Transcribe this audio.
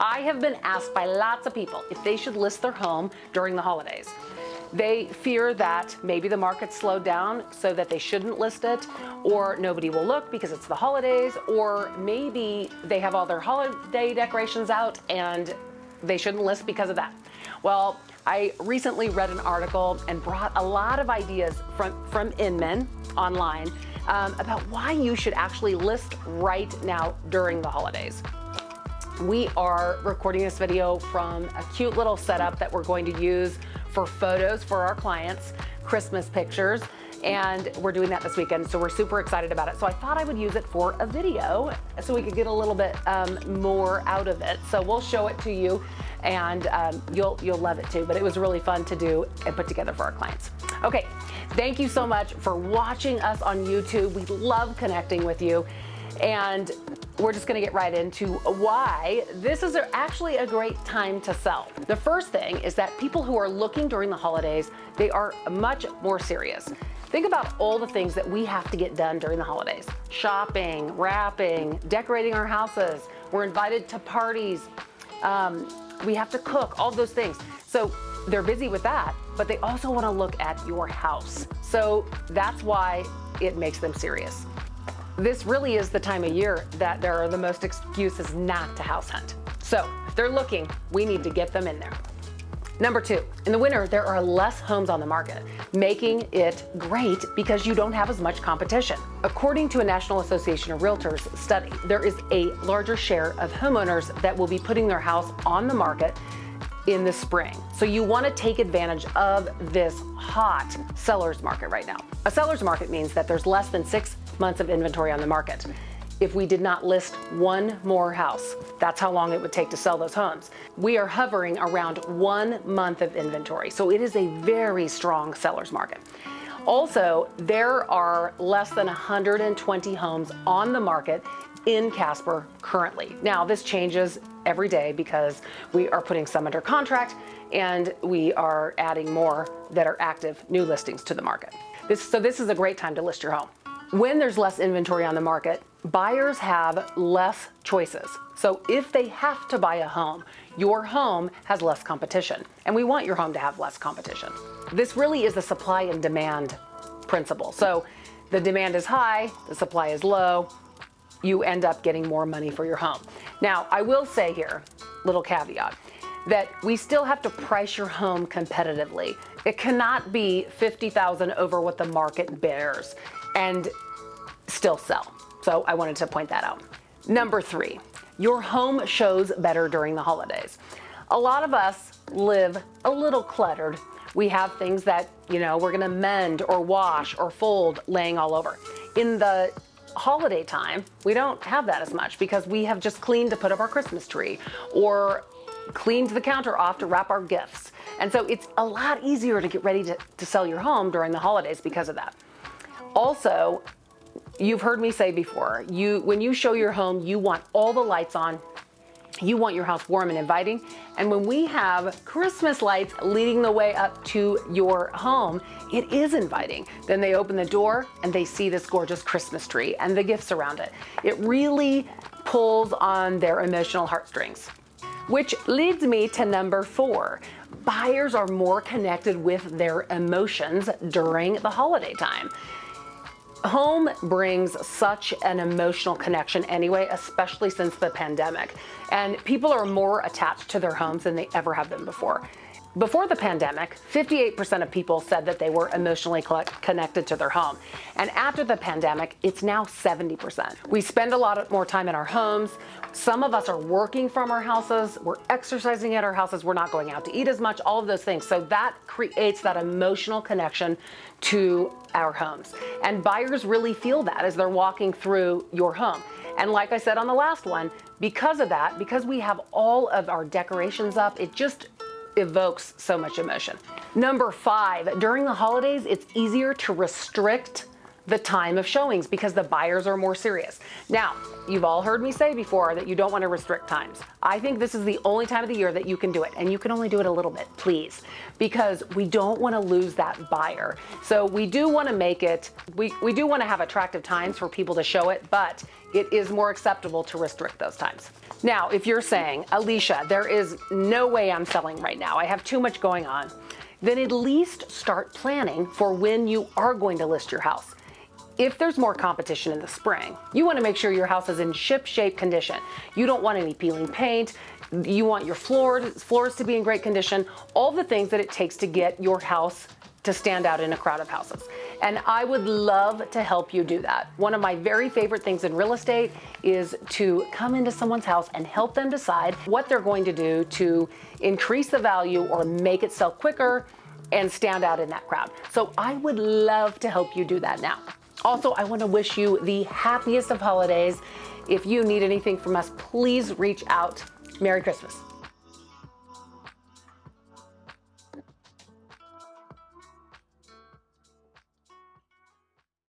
I have been asked by lots of people if they should list their home during the holidays. They fear that maybe the market slowed down so that they shouldn't list it, or nobody will look because it's the holidays, or maybe they have all their holiday decorations out and they shouldn't list because of that. Well, I recently read an article and brought a lot of ideas from, from Inman online um, about why you should actually list right now during the holidays. We are recording this video from a cute little setup that we're going to use for photos for our clients, Christmas pictures, and we're doing that this weekend, so we're super excited about it. So I thought I would use it for a video so we could get a little bit um, more out of it. So we'll show it to you and um, you'll, you'll love it too, but it was really fun to do and put together for our clients. Okay, thank you so much for watching us on YouTube. We love connecting with you and we're just gonna get right into why this is actually a great time to sell. The first thing is that people who are looking during the holidays, they are much more serious. Think about all the things that we have to get done during the holidays. Shopping, wrapping, decorating our houses. We're invited to parties. Um, we have to cook, all those things. So they're busy with that, but they also wanna look at your house. So that's why it makes them serious. This really is the time of year that there are the most excuses not to house hunt. So if they're looking, we need to get them in there. Number two, in the winter, there are less homes on the market, making it great because you don't have as much competition. According to a National Association of Realtors study, there is a larger share of homeowners that will be putting their house on the market in the spring. So you wanna take advantage of this hot seller's market right now. A seller's market means that there's less than six months of inventory on the market. If we did not list one more house, that's how long it would take to sell those homes. We are hovering around one month of inventory. So it is a very strong seller's market. Also, there are less than 120 homes on the market in Casper currently. Now, this changes every day because we are putting some under contract and we are adding more that are active new listings to the market. This, so this is a great time to list your home. When there's less inventory on the market, buyers have less choices. So if they have to buy a home, your home has less competition. And we want your home to have less competition. This really is the supply and demand principle. So the demand is high, the supply is low, you end up getting more money for your home. Now, I will say here, little caveat, that we still have to price your home competitively. It cannot be 50,000 over what the market bears and still sell. So I wanted to point that out. Number three, your home shows better during the holidays. A lot of us live a little cluttered. We have things that, you know, we're gonna mend or wash or fold laying all over. In the holiday time, we don't have that as much because we have just cleaned to put up our Christmas tree or cleaned the counter off to wrap our gifts. And so it's a lot easier to get ready to, to sell your home during the holidays because of that. Also, you've heard me say before, you when you show your home, you want all the lights on, you want your house warm and inviting. And when we have Christmas lights leading the way up to your home, it is inviting. Then they open the door and they see this gorgeous Christmas tree and the gifts around it. It really pulls on their emotional heartstrings. Which leads me to number four. Buyers are more connected with their emotions during the holiday time. Home brings such an emotional connection anyway, especially since the pandemic. And people are more attached to their homes than they ever have been before. Before the pandemic, 58% of people said that they were emotionally connected to their home. And after the pandemic, it's now 70%. We spend a lot more time in our homes. Some of us are working from our houses. We're exercising at our houses. We're not going out to eat as much, all of those things. So that creates that emotional connection to our homes. And buyers really feel that as they're walking through your home. And like I said on the last one, because of that, because we have all of our decorations up, it just evokes so much emotion. Number five, during the holidays, it's easier to restrict the time of showings because the buyers are more serious. Now, you've all heard me say before that you don't want to restrict times. I think this is the only time of the year that you can do it, and you can only do it a little bit, please, because we don't want to lose that buyer. So we do want to make it, we, we do want to have attractive times for people to show it, but it is more acceptable to restrict those times. Now, if you're saying, Alicia, there is no way I'm selling right now, I have too much going on, then at least start planning for when you are going to list your house if there's more competition in the spring, you want to make sure your house is in ship shape condition. You don't want any peeling paint. You want your floors, floors to be in great condition, all the things that it takes to get your house to stand out in a crowd of houses. And I would love to help you do that. One of my very favorite things in real estate is to come into someone's house and help them decide what they're going to do to increase the value or make it sell quicker and stand out in that crowd. So I would love to help you do that now. Also, I want to wish you the happiest of holidays. If you need anything from us, please reach out. Merry Christmas.